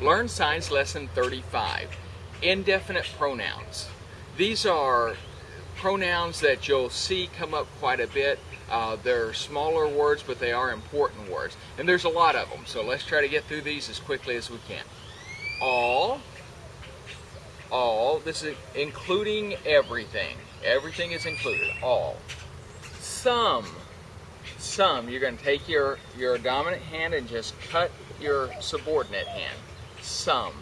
Learn Signs Lesson 35 Indefinite Pronouns. These are pronouns that you'll see come up quite a bit. Uh, they're smaller words, but they are important words. And there's a lot of them, so let's try to get through these as quickly as we can. All, all, this is including everything. Everything is included, all. Some, some, you're going to take your, your dominant hand and just cut your subordinate hand. Some.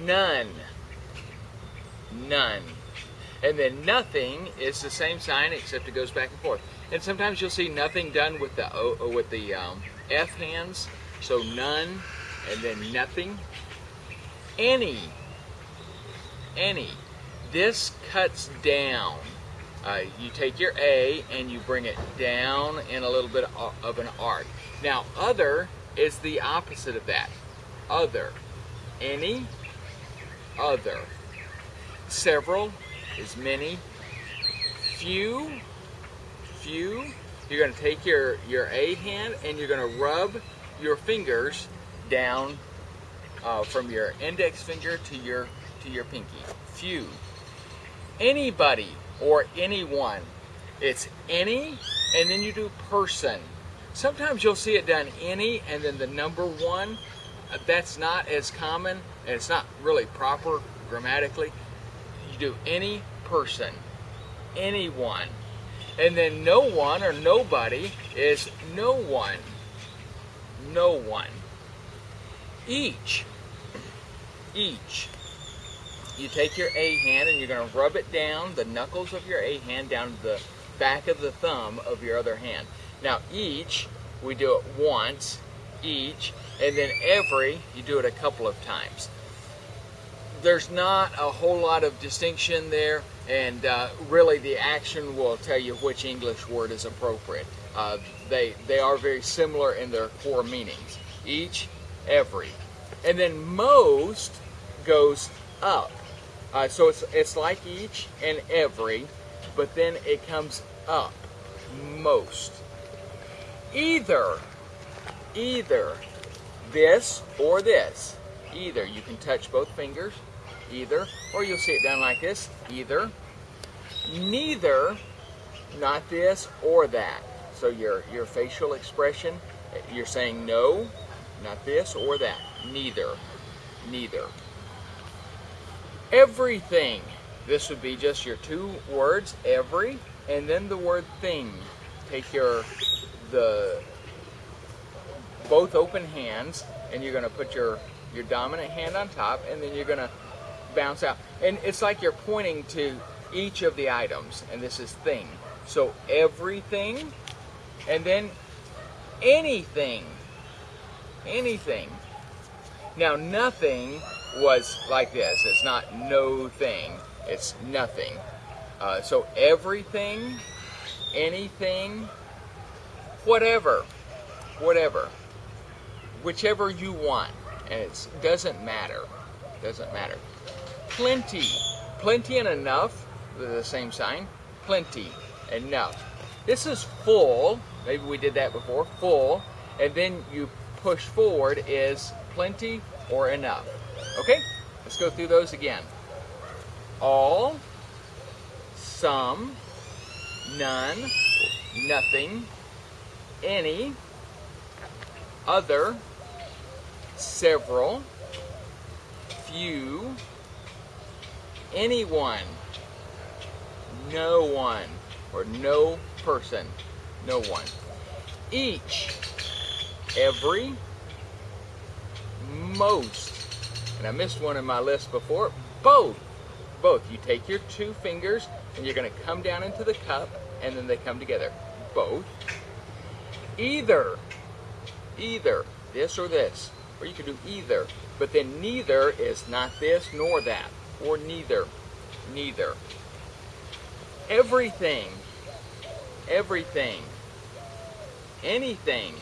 None. None. And then nothing is the same sign except it goes back and forth. And sometimes you'll see nothing done with the o, uh, with the um, F hands. So none, and then nothing. Any. Any. This cuts down. Uh, you take your A and you bring it down in a little bit of an arc. Now, other is the opposite of that. Other. Any. Other. Several is many. Few. Few. You're going to take your, your A hand and you're going to rub your fingers down uh, from your index finger to your to your pinky. Few. Anybody or anyone. It's any, and then you do person. Sometimes you'll see it done any, and then the number one. That's not as common, and it's not really proper grammatically. You do any person, anyone. And then no one or nobody is no one. No one. Each. Each you take your A hand and you're going to rub it down, the knuckles of your A hand down to the back of the thumb of your other hand. Now each, we do it once, each, and then every, you do it a couple of times. There's not a whole lot of distinction there, and uh, really the action will tell you which English word is appropriate. Uh, they, they are very similar in their core meanings. Each, every. And then most goes up. Uh, so it's, it's like each and every, but then it comes up, most. Either, either this or this. Either. You can touch both fingers, either, or you'll see it done like this, either. Neither, not this or that. So your, your facial expression, you're saying no, not this or that. Neither, neither everything. This would be just your two words, every, and then the word thing. Take your, the, both open hands, and you're gonna put your, your dominant hand on top, and then you're gonna bounce out. And it's like you're pointing to each of the items, and this is thing. So everything, and then anything, anything. Now nothing was like this. It's not no thing, it's nothing. Uh, so everything, anything, whatever, whatever, whichever you want, and it doesn't matter, doesn't matter. Plenty, plenty and enough, the same sign, plenty, enough. This is full, maybe we did that before, full, and then you push forward is plenty or enough. Okay, let's go through those again. All, some, none, nothing, any, other, several, few, anyone, no one, or no person, no one. Each, every, most, and I missed one in my list before, both. Both. You take your two fingers and you're going to come down into the cup and then they come together. Both. Either. Either. This or this. Or you could do either. But then neither is not this nor that. Or neither. Neither. Everything. Everything. Anything.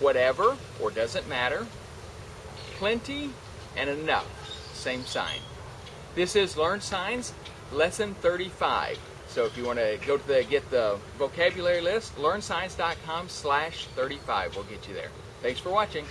Whatever or doesn't matter. Plenty and enough, same sign. This is Learn Signs, lesson 35. So if you want to go to the get the vocabulary list, learnsigns.com slash 35 will get you there. Thanks for watching.